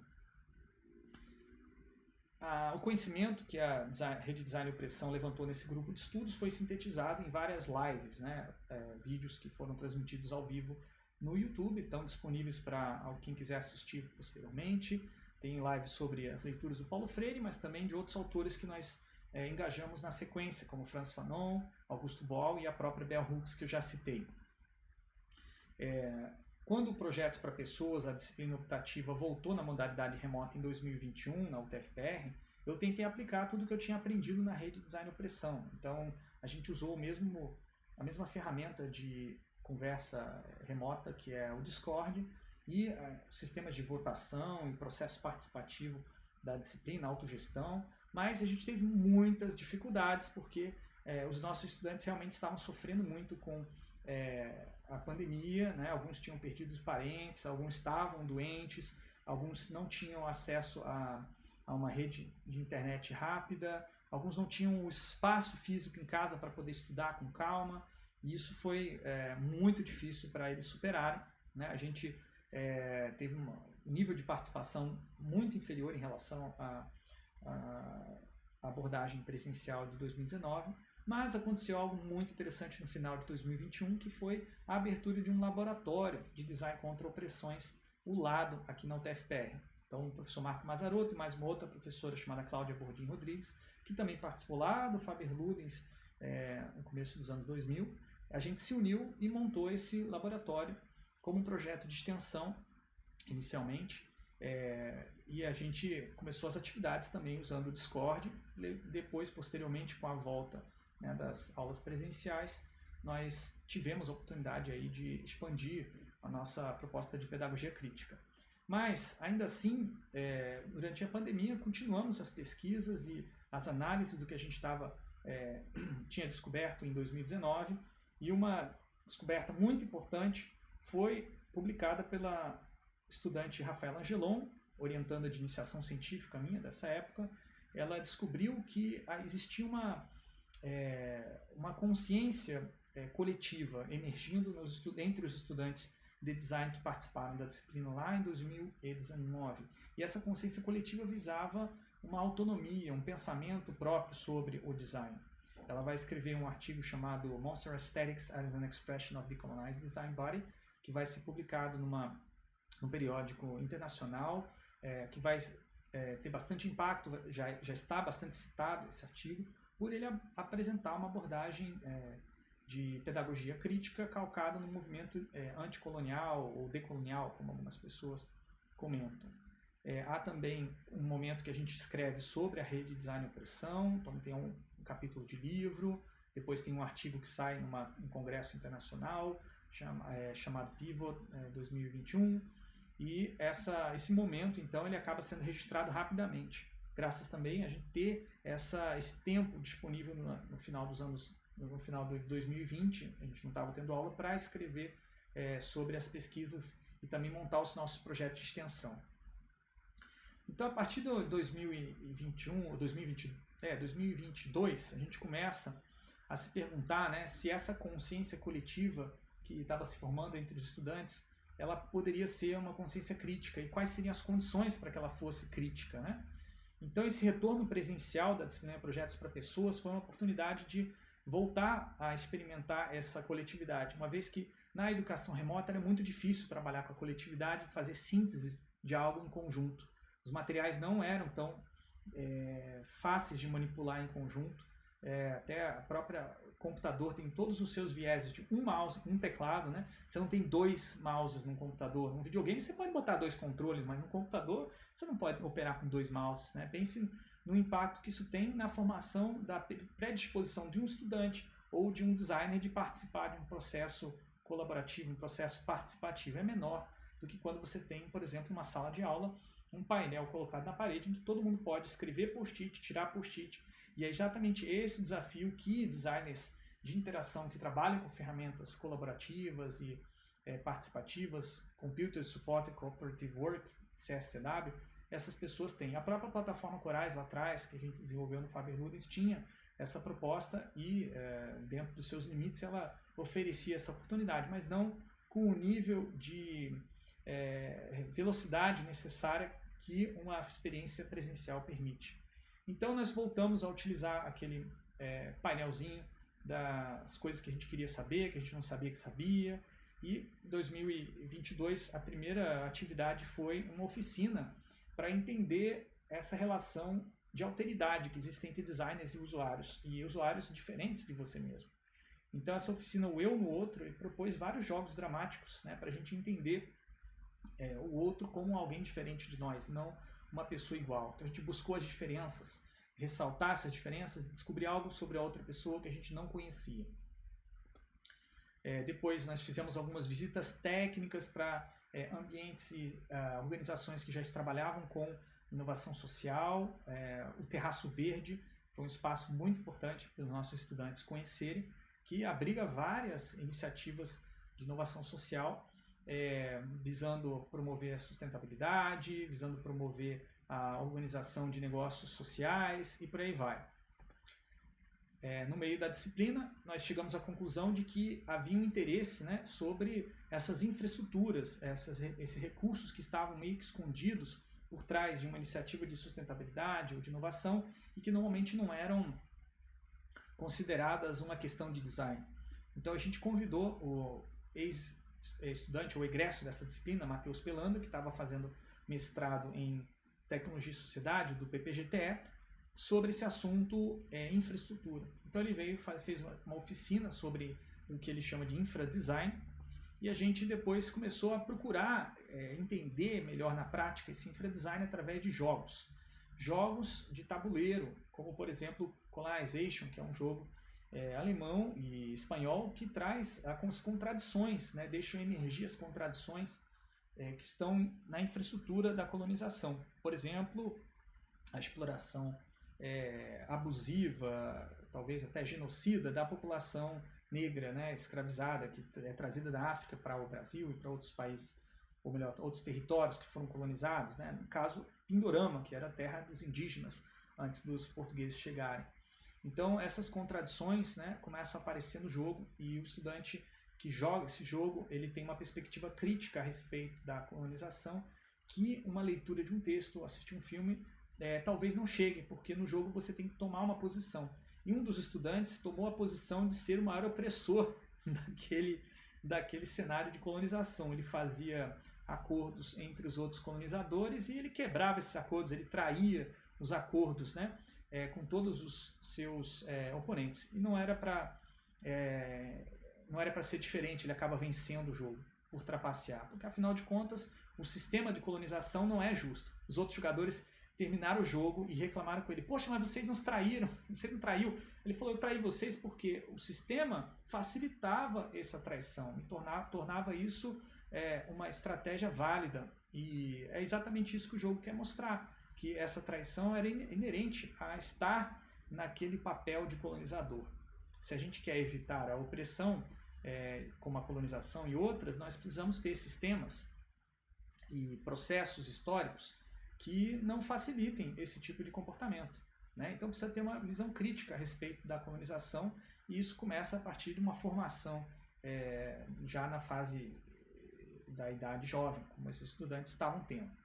o conhecimento que a Rede Design e Opressão levantou nesse grupo de estudos foi sintetizado em várias lives, né, é, vídeos que foram transmitidos ao vivo no YouTube, estão disponíveis para quem quiser assistir posteriormente. Tem lives sobre as leituras do Paulo Freire, mas também de outros autores que nós é, engajamos na sequência, como Franz Fanon, Augusto Boal e a própria Bell Hooks, que eu já citei. É, quando o projeto para pessoas, a disciplina optativa, voltou na modalidade remota em 2021, na UTFPR, eu tentei aplicar tudo que eu tinha aprendido na rede Design Opressão. Então, a gente usou mesmo, a mesma ferramenta de conversa remota, que é o Discord, e uh, sistemas de votação e processo participativo da disciplina, autogestão, mas a gente teve muitas dificuldades, porque eh, os nossos estudantes realmente estavam sofrendo muito com é, a pandemia, né? alguns tinham perdido os parentes, alguns estavam doentes, alguns não tinham acesso a, a uma rede de internet rápida, alguns não tinham o espaço físico em casa para poder estudar com calma, e isso foi é, muito difícil para eles superarem. Né? A gente é, teve um nível de participação muito inferior em relação à abordagem presencial de 2019, mas aconteceu algo muito interessante no final de 2021, que foi a abertura de um laboratório de design contra opressões, o LADO, aqui na UTFPR. Então, o professor Marco Mazarotto e mais uma outra professora chamada Cláudia Bordim Rodrigues, que também participou lá do Faber Ludens é, no começo dos anos 2000, a gente se uniu e montou esse laboratório como um projeto de extensão, inicialmente, é, e a gente começou as atividades também usando o Discord, depois, posteriormente, com a volta né, das aulas presenciais, nós tivemos a oportunidade aí de expandir a nossa proposta de pedagogia crítica. Mas, ainda assim, é, durante a pandemia, continuamos as pesquisas e as análises do que a gente estava é, tinha descoberto em 2019, e uma descoberta muito importante foi publicada pela estudante Rafaela Angelon, orientanda de iniciação científica minha dessa época, ela descobriu que existia uma, é, uma consciência é, coletiva emergindo entre os estudantes de design que participaram da disciplina lá em 2019. E essa consciência coletiva visava uma autonomia, um pensamento próprio sobre o design. Ela vai escrever um artigo chamado Monster Aesthetics as an Expression of Decolonized Design Body, que vai ser publicado numa, num periódico internacional, é, que vai é, ter bastante impacto, já, já está bastante citado esse artigo, por ele apresentar uma abordagem é, de pedagogia crítica calcada no movimento é, anticolonial ou decolonial, como algumas pessoas comentam. É, há também um momento que a gente escreve sobre a rede Design e Opressão, então tem um, um capítulo de livro, depois tem um artigo que sai em um congresso internacional chama, é, chamado Pivot é, 2021, e essa, esse momento, então, ele acaba sendo registrado rapidamente, graças também a gente ter essa, esse tempo disponível no, no final dos anos, no final de 2020, a gente não estava tendo aula, para escrever é, sobre as pesquisas e também montar os nossos projetos de extensão. Então, a partir de 2021, ou 2020, é, 2022, a gente começa a se perguntar né, se essa consciência coletiva que estava se formando entre os estudantes, ela poderia ser uma consciência crítica e quais seriam as condições para que ela fosse crítica. Né? Então, esse retorno presencial da disciplina projetos para pessoas foi uma oportunidade de voltar a experimentar essa coletividade, uma vez que na educação remota era muito difícil trabalhar com a coletividade, fazer síntese de algo em conjunto. Os materiais não eram tão é, fáceis de manipular em conjunto. É, até a própria computador tem todos os seus vieses de um mouse, um teclado, né? Você não tem dois mouses num computador. Num videogame você pode botar dois controles, mas no computador você não pode operar com dois mouses, né? Pense no impacto que isso tem na formação da predisposição de um estudante ou de um designer de participar de um processo colaborativo, um processo participativo. É menor do que quando você tem, por exemplo, uma sala de aula um painel colocado na parede que todo mundo pode escrever post-it, tirar post-it. E é exatamente esse o desafio que designers de interação que trabalham com ferramentas colaborativas e é, participativas, Computer Supported Cooperative Work, CSCW, essas pessoas têm. A própria plataforma Corais lá atrás, que a gente desenvolveu no Faber Ludens, tinha essa proposta e, é, dentro dos seus limites, ela oferecia essa oportunidade, mas não com o nível de é, velocidade necessária que uma experiência presencial permite. Então nós voltamos a utilizar aquele é, painelzinho das coisas que a gente queria saber, que a gente não sabia que sabia. E em 2022 a primeira atividade foi uma oficina para entender essa relação de alteridade que existe entre designers e usuários, e usuários diferentes de você mesmo. Então essa oficina, o Eu no Outro, ele propôs vários jogos dramáticos né, para a gente entender é, o outro como alguém diferente de nós, não uma pessoa igual. Então a gente buscou as diferenças, ressaltar essas diferenças, descobrir algo sobre a outra pessoa que a gente não conhecia. É, depois nós fizemos algumas visitas técnicas para é, ambientes e uh, organizações que já trabalhavam com inovação social. É, o Terraço Verde foi um espaço muito importante para os nossos estudantes conhecerem, que abriga várias iniciativas de inovação social é, visando promover a sustentabilidade, visando promover a organização de negócios sociais e por aí vai. É, no meio da disciplina, nós chegamos à conclusão de que havia um interesse né, sobre essas infraestruturas, essas, esses recursos que estavam meio que escondidos por trás de uma iniciativa de sustentabilidade ou de inovação e que normalmente não eram consideradas uma questão de design. Então a gente convidou o ex estudante ou egresso dessa disciplina, Matheus Pelando, que estava fazendo mestrado em Tecnologia e Sociedade, do PPGTE, sobre esse assunto é, infraestrutura. Então ele veio fez uma oficina sobre o que ele chama de infradesign e a gente depois começou a procurar é, entender melhor na prática esse infradesign através de jogos. Jogos de tabuleiro, como por exemplo Colonization, que é um jogo é, alemão e espanhol que traz as contradições, né, deixam emergir as contradições é, que estão na infraestrutura da colonização. Por exemplo, a exploração é, abusiva, talvez até genocida da população negra, né, escravizada, que é trazida da África para o Brasil e para outros países, ou melhor, outros territórios que foram colonizados. Né? No caso, Pindorama, que era a terra dos indígenas antes dos portugueses chegarem. Então essas contradições né, começam a aparecer no jogo e o estudante que joga esse jogo ele tem uma perspectiva crítica a respeito da colonização que uma leitura de um texto ou assistir um filme é, talvez não chegue, porque no jogo você tem que tomar uma posição. E um dos estudantes tomou a posição de ser o maior opressor daquele, daquele cenário de colonização. Ele fazia acordos entre os outros colonizadores e ele quebrava esses acordos, ele traía os acordos né, é, com todos os seus é, oponentes. E não era para é, não era para ser diferente, ele acaba vencendo o jogo por trapacear, porque afinal de contas o sistema de colonização não é justo. Os outros jogadores terminaram o jogo e reclamaram com ele: Poxa, mas vocês nos traíram, você não traiu. Ele falou: Eu traí vocês porque o sistema facilitava essa traição e tornava, tornava isso é, uma estratégia válida. E é exatamente isso que o jogo quer mostrar: que essa traição era inerente a estar naquele papel de colonizador. Se a gente quer evitar a opressão, é, como a colonização e outras, nós precisamos ter sistemas e processos históricos que não facilitem esse tipo de comportamento. Né? Então precisa ter uma visão crítica a respeito da colonização e isso começa a partir de uma formação é, já na fase da idade jovem, como esses estudantes estavam tendo.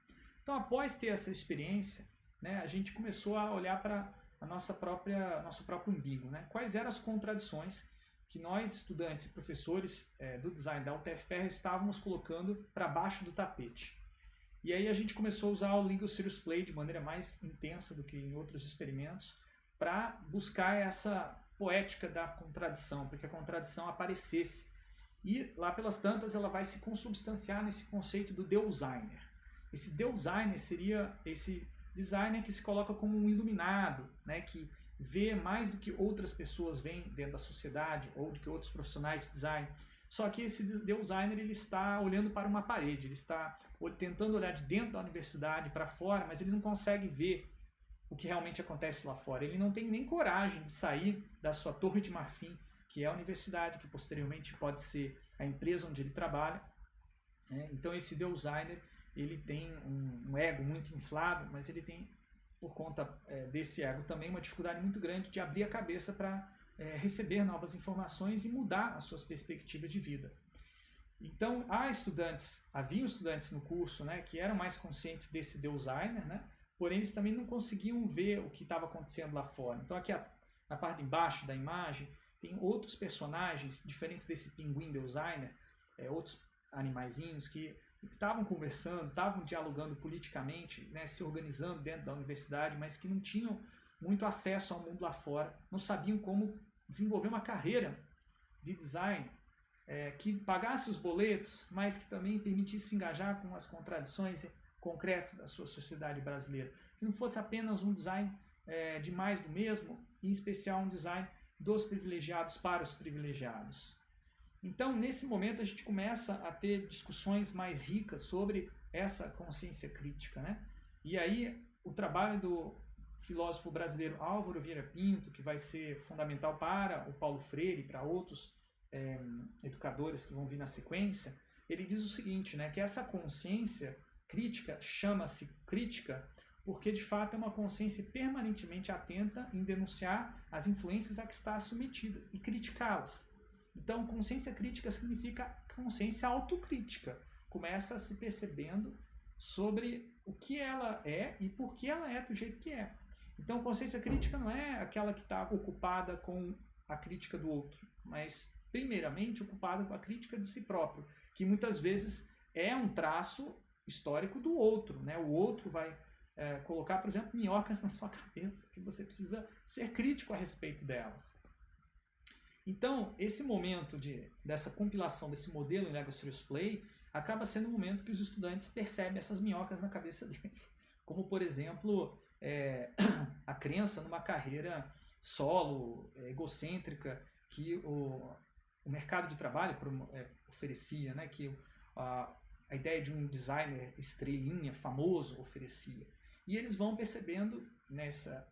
Então após ter essa experiência, né, a gente começou a olhar para a nossa própria nosso próprio umbigo, né? Quais eram as contradições que nós estudantes e professores é, do design da UTFPR estávamos colocando para baixo do tapete? E aí a gente começou a usar o Legal Serious Play de maneira mais intensa do que em outros experimentos para buscar essa poética da contradição, para que a contradição aparecesse. E lá pelas tantas ela vai se consubstanciar nesse conceito do designer. Esse designer seria esse designer que se coloca como um iluminado, né, que vê mais do que outras pessoas veem dentro da sociedade ou do que outros profissionais de design. Só que esse designer ele está olhando para uma parede, ele está tentando olhar de dentro da universidade para fora, mas ele não consegue ver o que realmente acontece lá fora. Ele não tem nem coragem de sair da sua torre de marfim, que é a universidade, que posteriormente pode ser a empresa onde ele trabalha. Né? Então esse designer ele tem um, um, ego muito inflado, mas ele tem, por conta é, desse ego também, uma dificuldade muito grande de abrir a cabeça para é, receber novas informações e mudar as suas perspectivas de vida. Então, há estudantes, haviam estudantes no curso né, que eram mais conscientes desse designer, né, porém eles também não conseguiam ver o que estava acontecendo lá fora. Então, aqui na parte de baixo da imagem, tem outros personagens diferentes desse pinguim designer, é, outros animaizinhos que estavam conversando, estavam dialogando politicamente, né, se organizando dentro da universidade, mas que não tinham muito acesso ao mundo lá fora, não sabiam como desenvolver uma carreira de design é, que pagasse os boletos, mas que também permitisse se engajar com as contradições concretas da sua sociedade brasileira. Que não fosse apenas um design é, de mais do mesmo, em especial um design dos privilegiados para os privilegiados. Então, nesse momento, a gente começa a ter discussões mais ricas sobre essa consciência crítica. Né? E aí, o trabalho do filósofo brasileiro Álvaro Vieira Pinto, que vai ser fundamental para o Paulo Freire e para outros é, educadores que vão vir na sequência, ele diz o seguinte, né, que essa consciência crítica chama-se crítica porque de fato é uma consciência permanentemente atenta em denunciar as influências a que está submetida e criticá-las. Então, consciência crítica significa consciência autocrítica. Começa se percebendo sobre o que ela é e por que ela é do jeito que é. Então, consciência crítica não é aquela que está ocupada com a crítica do outro, mas, primeiramente, ocupada com a crítica de si próprio, que muitas vezes é um traço histórico do outro. Né? O outro vai é, colocar, por exemplo, minhocas na sua cabeça, que você precisa ser crítico a respeito delas. Então, esse momento de, dessa compilação desse modelo em Lego Serious Play acaba sendo o momento que os estudantes percebem essas minhocas na cabeça deles. Como, por exemplo, é, a crença numa carreira solo, é, egocêntrica, que o, o mercado de trabalho é, oferecia, né? que a, a ideia de um designer estrelinha famoso oferecia. E eles vão percebendo nessa,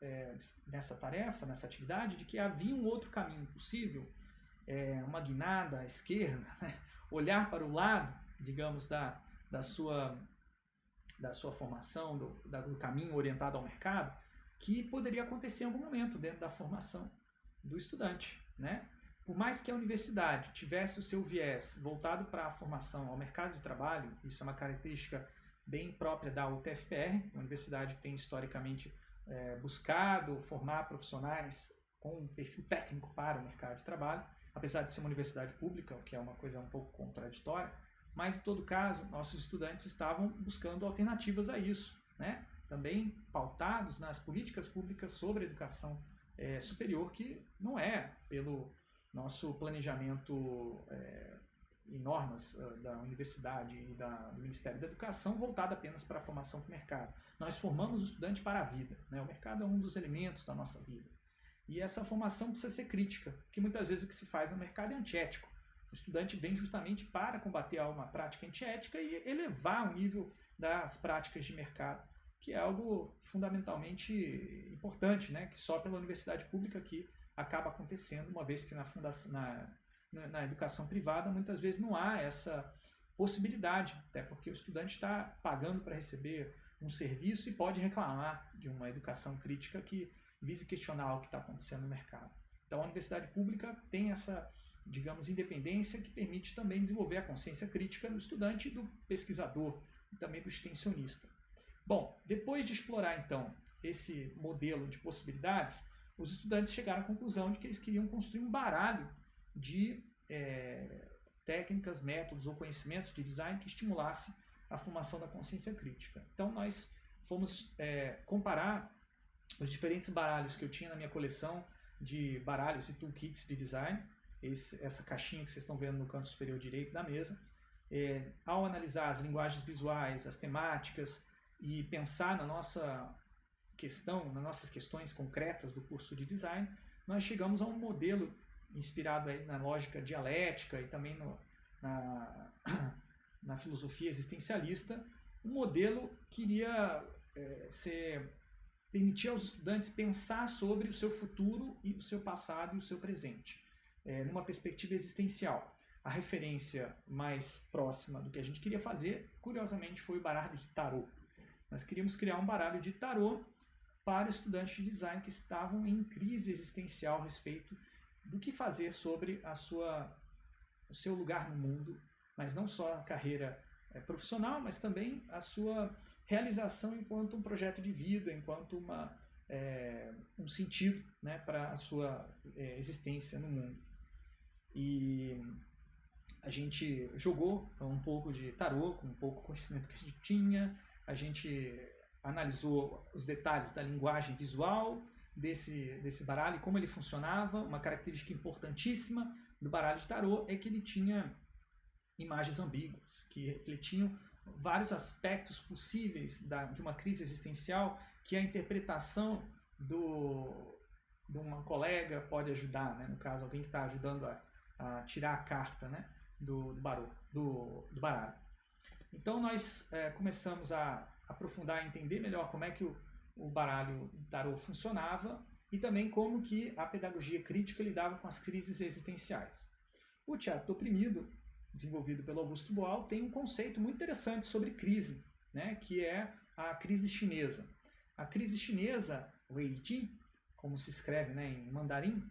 é, nessa tarefa, nessa atividade, de que havia um outro caminho possível, é, uma guinada à esquerda, né? olhar para o lado, digamos, da, da sua da sua formação, do, do caminho orientado ao mercado, que poderia acontecer em algum momento dentro da formação do estudante, né? Por mais que a universidade tivesse o seu viés voltado para a formação ao mercado de trabalho, isso é uma característica bem própria da UTFPR, uma universidade que tem historicamente é, buscado formar profissionais com um perfil técnico para o mercado de trabalho, apesar de ser uma universidade pública, o que é uma coisa um pouco contraditória, mas em todo caso, nossos estudantes estavam buscando alternativas a isso, né? também pautados nas políticas públicas sobre educação é, superior, que não é pelo nosso planejamento é, e normas uh, da universidade e da, do Ministério da Educação voltada apenas para a formação do mercado. Nós formamos o estudante para a vida. Né? O mercado é um dos elementos da nossa vida. E essa formação precisa ser crítica, porque muitas vezes o que se faz no mercado é antiético. O estudante vem justamente para combater uma prática antiética e elevar o nível das práticas de mercado, que é algo fundamentalmente importante, né? que só pela universidade pública que acaba acontecendo, uma vez que na, fundação, na, na educação privada muitas vezes não há essa possibilidade, até porque o estudante está pagando para receber um serviço e pode reclamar de uma educação crítica que vise questionar o que está acontecendo no mercado. Então a universidade pública tem essa, digamos, independência que permite também desenvolver a consciência crítica do estudante do pesquisador e também do extensionista. Bom, depois de explorar então esse modelo de possibilidades, os estudantes chegaram à conclusão de que eles queriam construir um baralho de é, técnicas, métodos ou conhecimentos de design que estimulasse a formação da consciência crítica. Então nós fomos é, comparar os diferentes baralhos que eu tinha na minha coleção de baralhos e toolkits de design, esse, essa caixinha que vocês estão vendo no canto superior direito da mesa, é, ao analisar as linguagens visuais, as temáticas e pensar na nossa questão, nas nossas questões concretas do curso de design, nós chegamos a um modelo inspirado aí na lógica dialética e também no, na, na filosofia existencialista, um modelo que iria é, ser permitir aos estudantes pensar sobre o seu futuro e o seu passado e o seu presente, é, numa perspectiva existencial. A referência mais próxima do que a gente queria fazer, curiosamente, foi o baralho de tarô. Nós queríamos criar um baralho de tarô para estudantes de design que estavam em crise existencial a respeito do que fazer sobre a sua, o seu lugar no mundo, mas não só a carreira é, profissional, mas também a sua realização enquanto um projeto de vida, enquanto uma, é, um sentido né, para a sua é, existência no mundo. E a gente jogou um pouco de tarô, com um pouco conhecimento que a gente tinha, a gente analisou os detalhes da linguagem visual, desse, desse baralho, como ele funcionava. Uma característica importantíssima do baralho de tarô é que ele tinha imagens ambíguas, que refletiam vários aspectos possíveis da, de uma crise existencial que a interpretação do, de uma colega pode ajudar, né? no caso, alguém que está ajudando a, a, tirar a carta né? do, do, do, do baralho. Então nós é, começamos a aprofundar, a entender melhor como é que o, o baralho tarô funcionava e também como que a pedagogia crítica lidava com as crises existenciais. O teatro oprimido, desenvolvido pelo Augusto Boal, tem um conceito muito interessante sobre crise, né, que é a crise chinesa. A crise chinesa, Weiji, como se escreve né, em mandarim,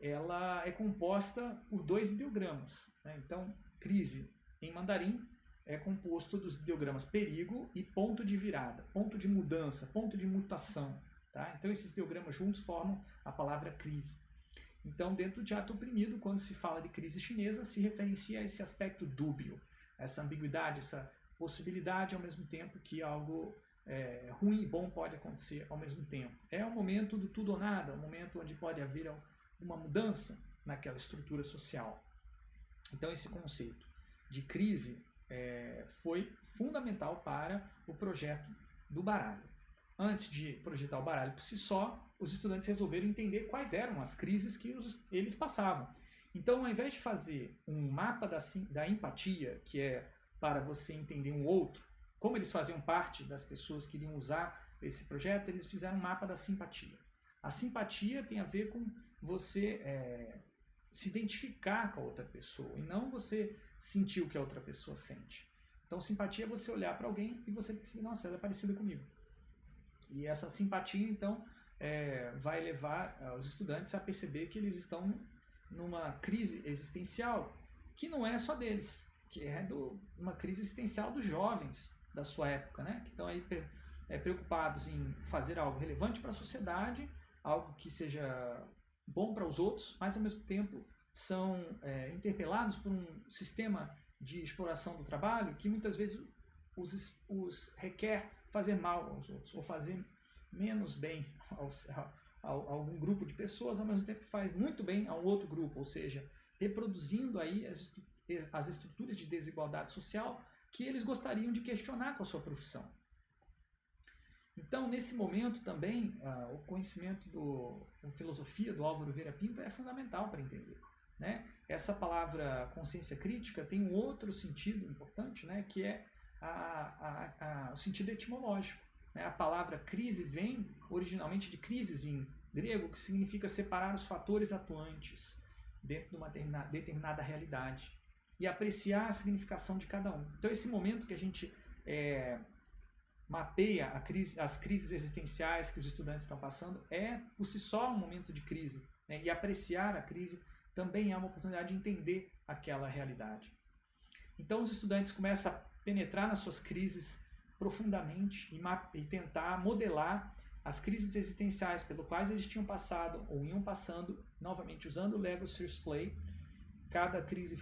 ela é composta por dois ideogramas. Né? Então, crise em mandarim é composto dos ideogramas perigo e ponto de virada, ponto de mudança, ponto de mutação. Tá? Então esses ideogramas juntos formam a palavra crise. Então dentro do teatro oprimido, quando se fala de crise chinesa, se referencia a esse aspecto dúbio, essa ambiguidade, essa possibilidade ao mesmo tempo que algo é, ruim e bom pode acontecer ao mesmo tempo. É o momento do tudo ou nada, o momento onde pode haver uma mudança naquela estrutura social. Então esse conceito de crise é, foi fundamental para o projeto do baralho. Antes de projetar o baralho por si só, os estudantes resolveram entender quais eram as crises que os, eles passavam. Então, ao invés de fazer um mapa da, da empatia, que é para você entender um outro, como eles faziam parte das pessoas que iriam usar esse projeto, eles fizeram um mapa da simpatia. A simpatia tem a ver com você é, se identificar com a outra pessoa e não você sentir o que a outra pessoa sente. Então, simpatia é você olhar para alguém e você perceber, nossa, ela é parecida comigo. E essa simpatia, então, é, vai levar os estudantes a perceber que eles estão numa crise existencial que não é só deles, que é do, uma crise existencial dos jovens da sua época, né? que estão aí é, preocupados em fazer algo relevante para a sociedade, algo que seja bom para os outros, mas ao mesmo tempo são é, interpelados por um sistema de exploração do trabalho que muitas vezes os, os requer fazer mal aos outros, ou fazer menos bem aos, a, a, grupo de pessoas, ao mesmo tempo que faz muito bem a um outro grupo, ou seja, reproduzindo aí as, as estruturas de desigualdade social que eles gostariam de questionar com a sua profissão. Então, nesse momento também, uh, o conhecimento do a filosofia do Álvaro Vieira Pinto é fundamental para entender. Né? Essa palavra consciência crítica tem um outro sentido importante, né? que é a, a, a, o sentido etimológico. Né? A palavra crise vem originalmente de crises em grego, que significa separar os fatores atuantes dentro de uma determinada realidade e apreciar a significação de cada um. Então, esse momento que a gente é, mapeia crise, as crises existenciais que os estudantes estão passando é, por si só, um momento de crise. Né? E apreciar a crise também é uma oportunidade de entender aquela realidade. Então, os estudantes começam a penetrar nas suas crises profundamente e, e tentar modelar as crises existenciais pelo quais eles tinham passado ou iam passando, novamente usando o Lego Serious Play. Cada crise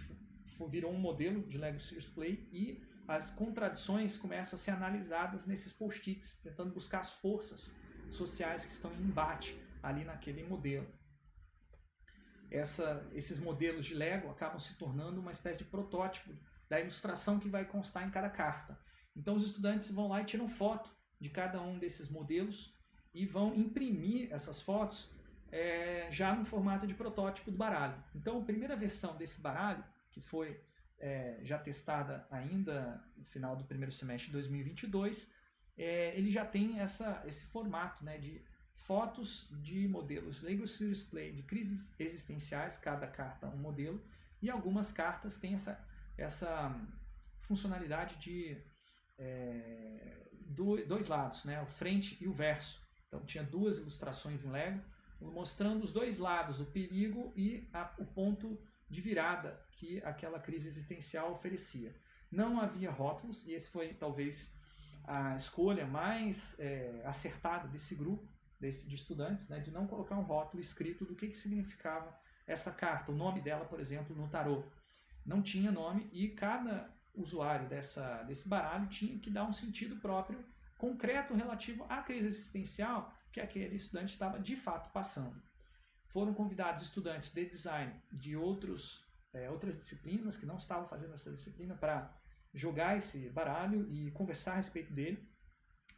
virou um modelo de Lego Serious Play e as contradições começam a ser analisadas nesses post-its, tentando buscar as forças sociais que estão em embate ali naquele modelo. Essa, esses modelos de Lego acabam se tornando uma espécie de protótipo da ilustração que vai constar em cada carta. Então os estudantes vão lá e tiram foto de cada um desses modelos e vão imprimir essas fotos é, já no formato de protótipo do baralho. Então a primeira versão desse baralho, que foi é, já testada ainda no final do primeiro semestre de 2022, é, ele já tem essa, esse formato né, de fotos de modelos Lego Serious Play de crises existenciais, cada carta um modelo, e algumas cartas têm essa, essa funcionalidade de é, do, dois lados, né, o frente e o verso. Então tinha duas ilustrações em Lego, mostrando os dois lados, o perigo e a, o ponto de virada que aquela crise existencial oferecia. Não havia rótulos, e esse foi talvez a escolha mais é, acertada desse grupo desse, de estudantes, né, de não colocar um rótulo escrito do que, que significava essa carta, o nome dela, por exemplo, no tarô. Não tinha nome e cada usuário dessa, desse baralho tinha que dar um sentido próprio, concreto, relativo à crise existencial que aquele estudante estava de fato passando. Foram convidados estudantes de design de outros, é, outras disciplinas que não estavam fazendo essa disciplina para jogar esse baralho e conversar a respeito dele.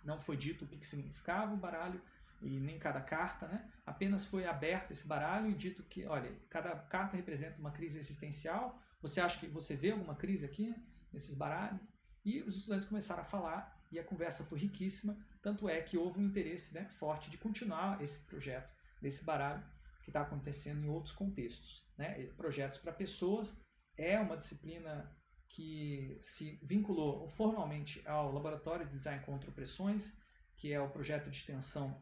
Não foi dito o que, que significava o baralho e nem cada carta, né? Apenas foi aberto esse baralho e dito que, olha, cada carta representa uma crise existencial. Você acha que você vê alguma crise aqui nesses baralhos? E os estudantes começaram a falar e a conversa foi riquíssima, tanto é que houve um interesse né, forte de continuar esse projeto desse baralho que está acontecendo em outros contextos. Né? Projetos para pessoas é uma disciplina que se vinculou formalmente ao Laboratório de Design contra Opressões, que é o projeto de extensão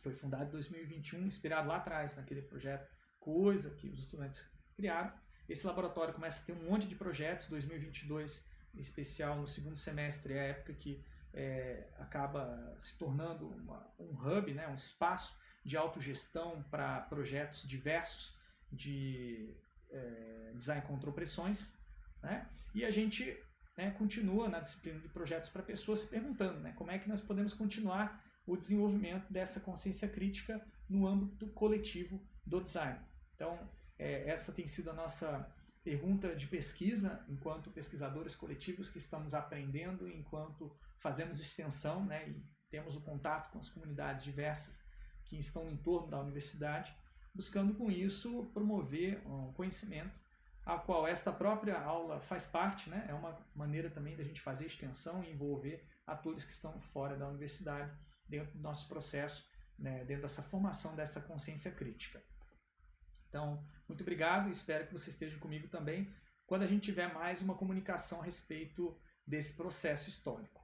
foi fundado em 2021, inspirado lá atrás naquele projeto Coisa que os estudantes criaram. Esse laboratório começa a ter um monte de projetos, 2022 em especial no segundo semestre é a época que é, acaba se tornando uma, um hub, né, um espaço de autogestão para projetos diversos de é, design contra opressões. Né? E a gente né, continua na disciplina de projetos para pessoas se perguntando né, como é que nós podemos continuar o desenvolvimento dessa consciência crítica no âmbito coletivo do design. Então, é, essa tem sido a nossa pergunta de pesquisa, enquanto pesquisadores coletivos que estamos aprendendo, enquanto fazemos extensão né, e temos o contato com as comunidades diversas que estão em torno da universidade, buscando com isso promover um conhecimento, a qual esta própria aula faz parte, né, é uma maneira também da gente fazer extensão e envolver atores que estão fora da universidade dentro do nosso processo, né, dentro dessa formação dessa consciência crítica. Então, muito obrigado espero que você esteja comigo também quando a gente tiver mais uma comunicação a respeito desse processo histórico.